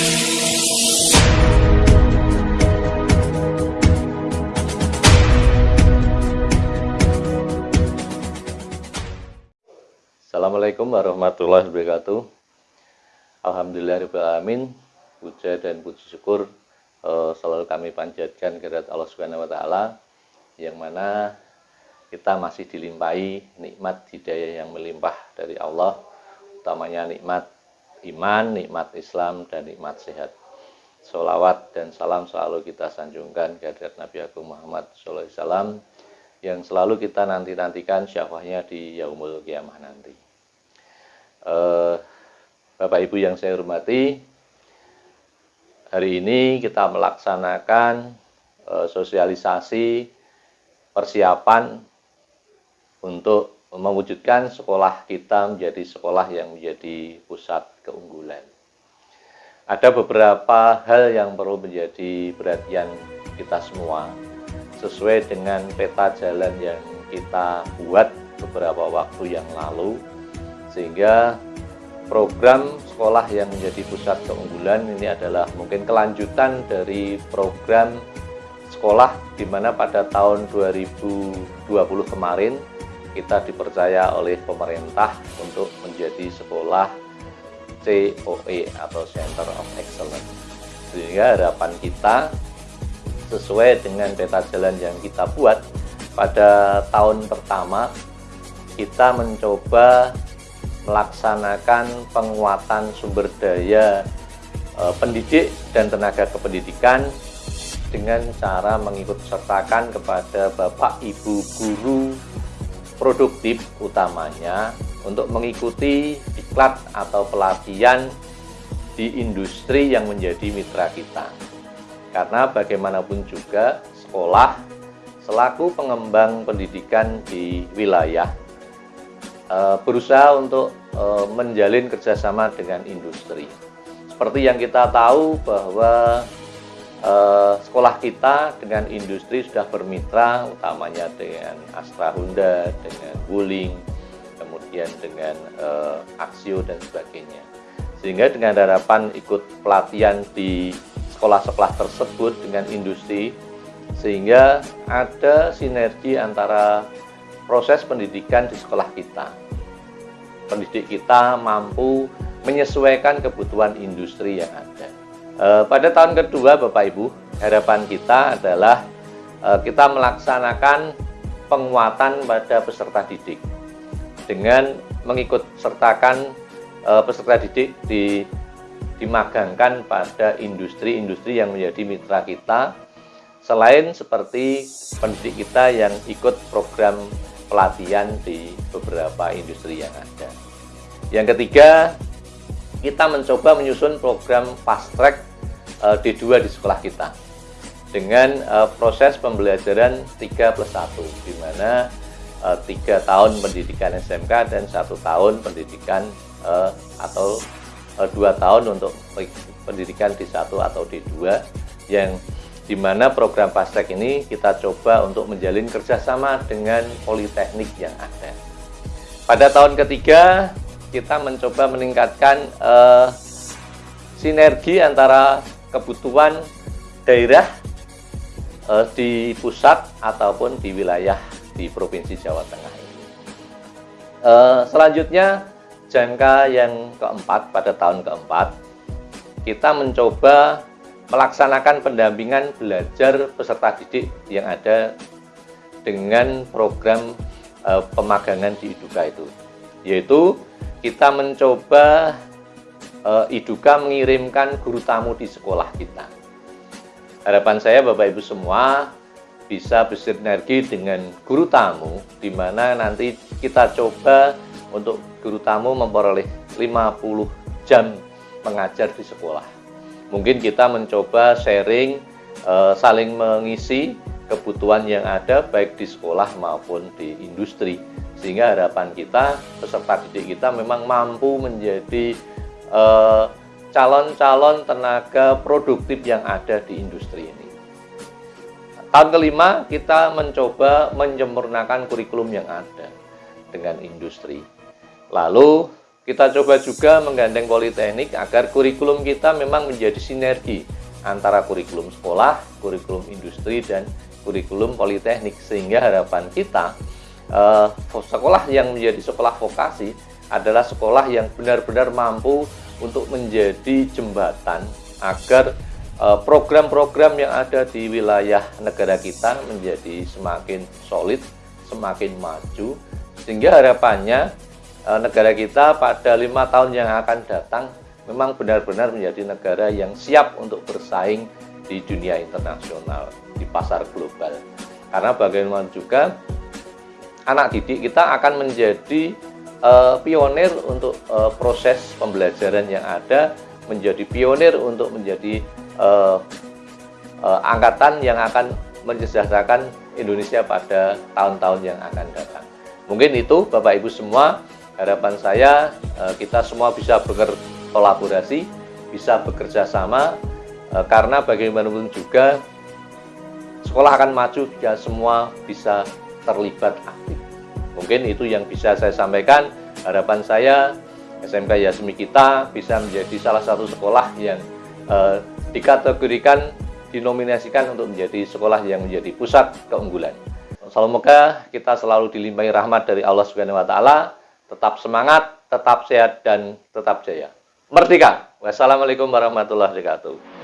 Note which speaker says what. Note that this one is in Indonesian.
Speaker 1: Assalamualaikum warahmatullahi wabarakatuh. Alhamdulillahirrahmanirrahim. Puja dan puji syukur uh, selalu kami panjatkan kehadirat Allah Subhanahu wa taala yang mana kita masih dilimpahi nikmat hidayah yang melimpah dari Allah, utamanya nikmat iman, nikmat Islam dan nikmat sehat. Salawat dan salam selalu kita sanjungkan kehadirat Nabi Agung Muhammad SAW yang selalu kita nanti-nantikan syafahnya di yaumul kiamah nanti. Uh, Bapak Ibu yang saya hormati, hari ini kita melaksanakan uh, sosialisasi persiapan untuk mewujudkan sekolah kita menjadi sekolah yang menjadi pusat keunggulan. Ada beberapa hal yang perlu menjadi perhatian kita semua sesuai dengan peta jalan yang kita buat beberapa waktu yang lalu sehingga program sekolah yang menjadi pusat keunggulan ini adalah mungkin kelanjutan dari program sekolah di mana pada tahun 2020 kemarin kita dipercaya oleh pemerintah untuk menjadi sekolah COE atau Center of Excellence. Sehingga harapan kita sesuai dengan peta jalan yang kita buat pada tahun pertama kita mencoba melaksanakan penguatan sumber daya e, pendidik dan tenaga kependidikan dengan cara mengikut sertakan kepada Bapak Ibu guru produktif utamanya untuk mengikuti diklat atau pelatihan di industri yang menjadi mitra kita. Karena bagaimanapun juga sekolah selaku pengembang pendidikan di wilayah eh, berusaha untuk eh, menjalin kerjasama dengan industri. Seperti yang kita tahu bahwa eh, sekolah kita dengan industri sudah bermitra utamanya dengan Astra Honda, dengan Wuling, kemudian dengan Aksio dan sebagainya. Sehingga dengan harapan ikut pelatihan di sekolah-sekolah tersebut dengan industri sehingga ada sinergi antara proses pendidikan di sekolah kita. Pendidik kita mampu menyesuaikan kebutuhan industri yang ada. E, pada tahun kedua Bapak Ibu, harapan kita adalah e, kita melaksanakan penguatan pada peserta didik dengan mengikut sertakan e, peserta didik di dimagangkan pada industri-industri yang menjadi mitra kita selain seperti pendidik kita yang ikut program pelatihan di beberapa industri yang ada. Yang ketiga, kita mencoba menyusun program fast track eh, D2 di sekolah kita dengan eh, proses pembelajaran 3 plus 1 di mana tiga tahun pendidikan SMK dan satu tahun pendidikan atau Eh, dua tahun untuk pendidikan D1 atau D2 yang di mana program Pastek ini kita coba untuk menjalin kerjasama dengan politeknik yang ada. Pada tahun ketiga kita mencoba meningkatkan uh, sinergi antara kebutuhan daerah uh, di pusat ataupun di wilayah di Provinsi Jawa Tengah ini. Uh, selanjutnya jangka yang keempat pada tahun keempat kita mencoba melaksanakan pendampingan belajar peserta didik yang ada dengan program e, pemagangan di Iduka itu yaitu kita mencoba e, Iduka mengirimkan guru tamu di sekolah kita harapan saya Bapak Ibu semua bisa bersinergi dengan guru tamu di mana nanti kita coba untuk guru tamu memperoleh 50 jam mengajar di sekolah. Mungkin kita mencoba sharing, eh, saling mengisi kebutuhan yang ada baik di sekolah maupun di industri. Sehingga harapan kita, peserta didik kita memang mampu menjadi eh, calon-calon tenaga produktif yang ada di industri ini. Tahun kelima, kita mencoba menyempurnakan kurikulum yang ada dengan industri. Lalu kita coba juga menggandeng politeknik agar kurikulum kita memang menjadi sinergi antara kurikulum sekolah, kurikulum industri, dan kurikulum politeknik. Sehingga harapan kita, eh, sekolah yang menjadi sekolah vokasi adalah sekolah yang benar-benar mampu untuk menjadi jembatan agar program-program yang ada di wilayah negara kita menjadi semakin solid, semakin maju, sehingga harapannya Eh, negara kita pada lima tahun yang akan datang memang benar-benar menjadi negara yang siap untuk bersaing di dunia internasional, di pasar global. Karena bagaimana juga anak didik kita akan menjadi uh, pionir untuk uh, proses pembelajaran yang ada, menjadi pionir untuk menjadi uh, uh, angkatan yang akan mensejahterakan Indonesia pada tahun-tahun yang akan datang. Mungkin itu Bapak Ibu semua harapan saya eh, kita semua bisa berkolaborasi, bisa bekerja sama, eh, karena bagaimanapun juga sekolah akan maju jika semua bisa terlibat aktif. Mungkin itu yang bisa saya sampaikan. Harapan saya SMK Yasmi kita bisa menjadi salah satu sekolah yang eh, dikategorikan, dinominasikan untuk menjadi sekolah yang menjadi pusat keunggulan. Semoga kita selalu dilimpahi rahmat dari Allah Subhanahu wa taala tetap semangat, tetap sehat, dan tetap jaya. Merdeka! Wassalamualaikum warahmatullahi wabarakatuh.